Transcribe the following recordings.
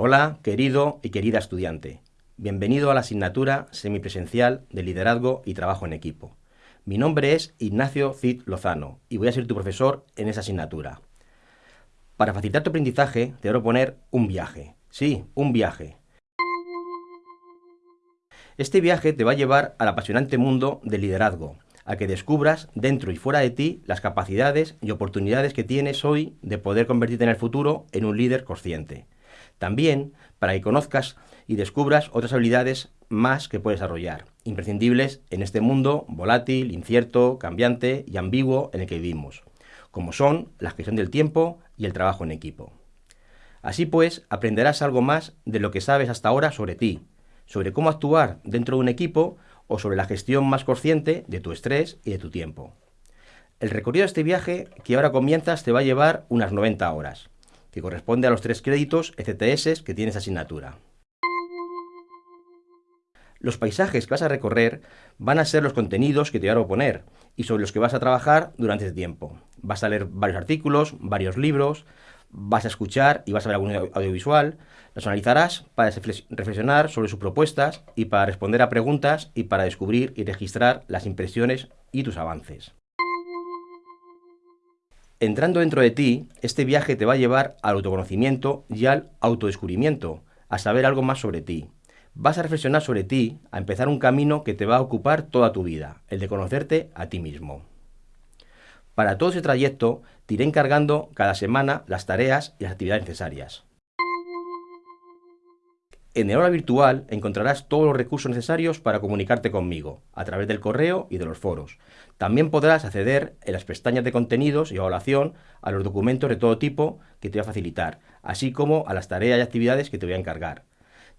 Hola, querido y querida estudiante. Bienvenido a la asignatura semipresencial de Liderazgo y Trabajo en Equipo. Mi nombre es Ignacio Cid Lozano y voy a ser tu profesor en esa asignatura. Para facilitar tu aprendizaje, te voy a proponer un viaje. Sí, un viaje. Este viaje te va a llevar al apasionante mundo del liderazgo, a que descubras dentro y fuera de ti las capacidades y oportunidades que tienes hoy de poder convertirte en el futuro en un líder consciente. También para que conozcas y descubras otras habilidades más que puedes desarrollar, imprescindibles en este mundo volátil, incierto, cambiante y ambiguo en el que vivimos, como son la gestión del tiempo y el trabajo en equipo. Así pues, aprenderás algo más de lo que sabes hasta ahora sobre ti, sobre cómo actuar dentro de un equipo o sobre la gestión más consciente de tu estrés y de tu tiempo. El recorrido de este viaje que ahora comienzas te va a llevar unas 90 horas, que corresponde a los tres créditos ECTS que tienes asignatura. Los paisajes que vas a recorrer van a ser los contenidos que te voy a proponer y sobre los que vas a trabajar durante este tiempo. Vas a leer varios artículos, varios libros, vas a escuchar y vas a ver algún audiovisual, los analizarás para reflexionar sobre sus propuestas y para responder a preguntas y para descubrir y registrar las impresiones y tus avances. Entrando dentro de ti, este viaje te va a llevar al autoconocimiento y al autodescubrimiento, a saber algo más sobre ti. Vas a reflexionar sobre ti, a empezar un camino que te va a ocupar toda tu vida, el de conocerte a ti mismo. Para todo ese trayecto, te iré encargando cada semana las tareas y las actividades necesarias. En el aula virtual encontrarás todos los recursos necesarios para comunicarte conmigo, a través del correo y de los foros. También podrás acceder en las pestañas de contenidos y evaluación a los documentos de todo tipo que te voy a facilitar, así como a las tareas y actividades que te voy a encargar.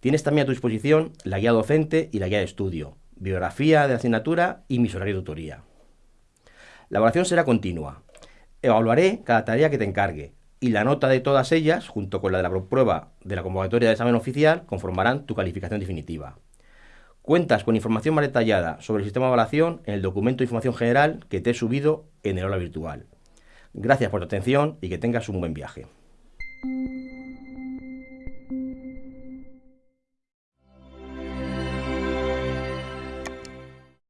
Tienes también a tu disposición la guía docente y la guía de estudio, biografía de la asignatura y mis horarios de tutoría. La evaluación será continua. Evaluaré cada tarea que te encargue y la nota de todas ellas, junto con la de la prueba de la convocatoria de examen oficial, conformarán tu calificación definitiva. Cuentas con información más detallada sobre el sistema de evaluación en el documento de información general que te he subido en el aula virtual. Gracias por tu atención y que tengas un buen viaje.